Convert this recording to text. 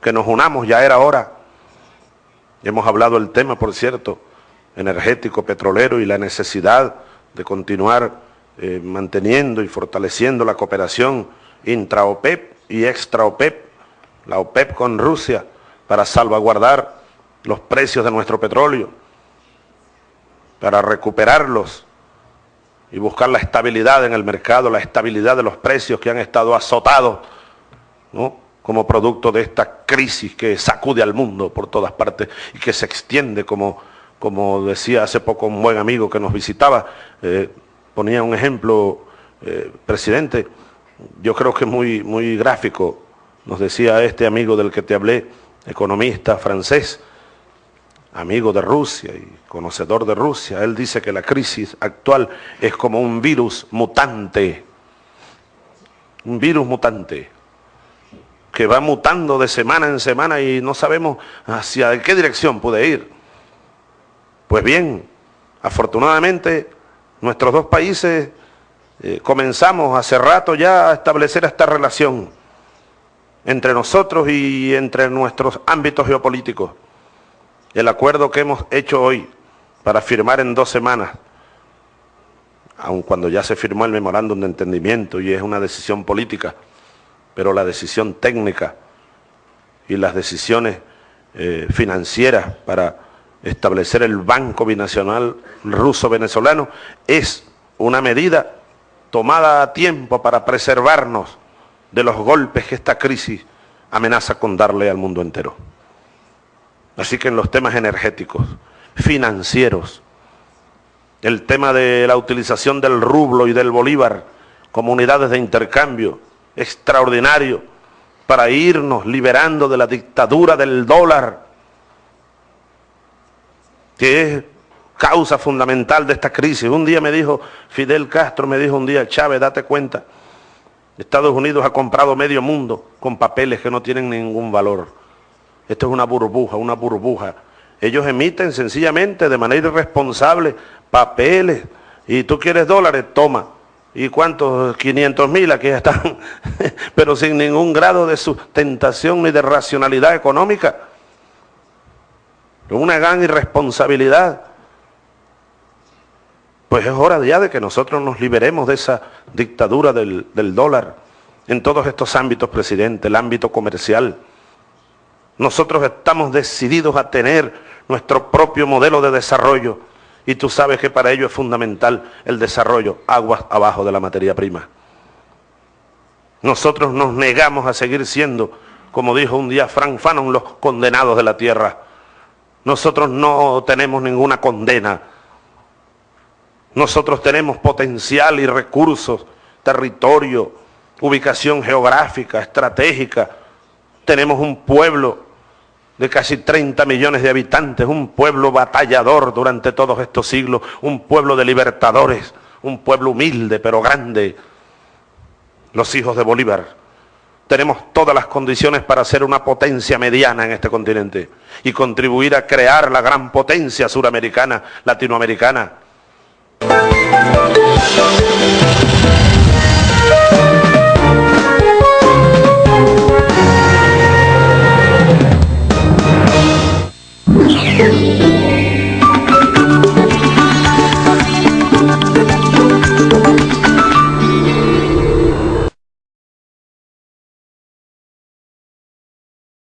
que nos unamos, ya era hora. Hemos hablado del tema, por cierto, energético, petrolero y la necesidad de continuar eh, manteniendo y fortaleciendo la cooperación intra-OPEP y extra-OPEP, la OPEP con Rusia, para salvaguardar los precios de nuestro petróleo, para recuperarlos y buscar la estabilidad en el mercado, la estabilidad de los precios que han estado azotados, como producto de esta crisis que sacude al mundo por todas partes y que se extiende, como, como decía hace poco un buen amigo que nos visitaba, eh, ponía un ejemplo, eh, presidente, yo creo que muy, muy gráfico, nos decía este amigo del que te hablé, economista francés, amigo de Rusia y conocedor de Rusia, él dice que la crisis actual es como un virus mutante, un virus mutante, que va mutando de semana en semana y no sabemos hacia qué dirección puede ir. Pues bien, afortunadamente nuestros dos países eh, comenzamos hace rato ya a establecer esta relación entre nosotros y entre nuestros ámbitos geopolíticos. El acuerdo que hemos hecho hoy para firmar en dos semanas, aun cuando ya se firmó el memorándum de entendimiento y es una decisión política, pero la decisión técnica y las decisiones eh, financieras para establecer el Banco Binacional Ruso-Venezolano es una medida tomada a tiempo para preservarnos de los golpes que esta crisis amenaza con darle al mundo entero. Así que en los temas energéticos, financieros, el tema de la utilización del rublo y del bolívar como unidades de intercambio, extraordinario, para irnos liberando de la dictadura del dólar, que es causa fundamental de esta crisis. Un día me dijo, Fidel Castro me dijo un día, Chávez, date cuenta, Estados Unidos ha comprado medio mundo con papeles que no tienen ningún valor. Esto es una burbuja, una burbuja. Ellos emiten sencillamente de manera irresponsable papeles y tú quieres dólares, toma. ¿Y cuántos? 500 mil aquí están, pero sin ningún grado de sustentación ni de racionalidad económica. Una gran irresponsabilidad. Pues es hora ya de que nosotros nos liberemos de esa dictadura del, dólar en todos estos ámbitos, presidente, el ámbito comercial. Nosotros estamos decididos a tener nuestro propio modelo de desarrollo y tú sabes que para ello es fundamental el desarrollo aguas abajo de la materia prima. Nosotros nos negamos a seguir siendo, como dijo un día Frank Fanon, los condenados de la tierra. Nosotros no tenemos ninguna condena nosotros tenemos potencial y recursos, territorio, ubicación geográfica, estratégica. Tenemos un pueblo de casi 30 millones de habitantes, un pueblo batallador durante todos estos siglos, un pueblo de libertadores, un pueblo humilde pero grande, los hijos de Bolívar. Tenemos todas las condiciones para ser una potencia mediana en este continente y contribuir a crear la gran potencia suramericana, latinoamericana. you.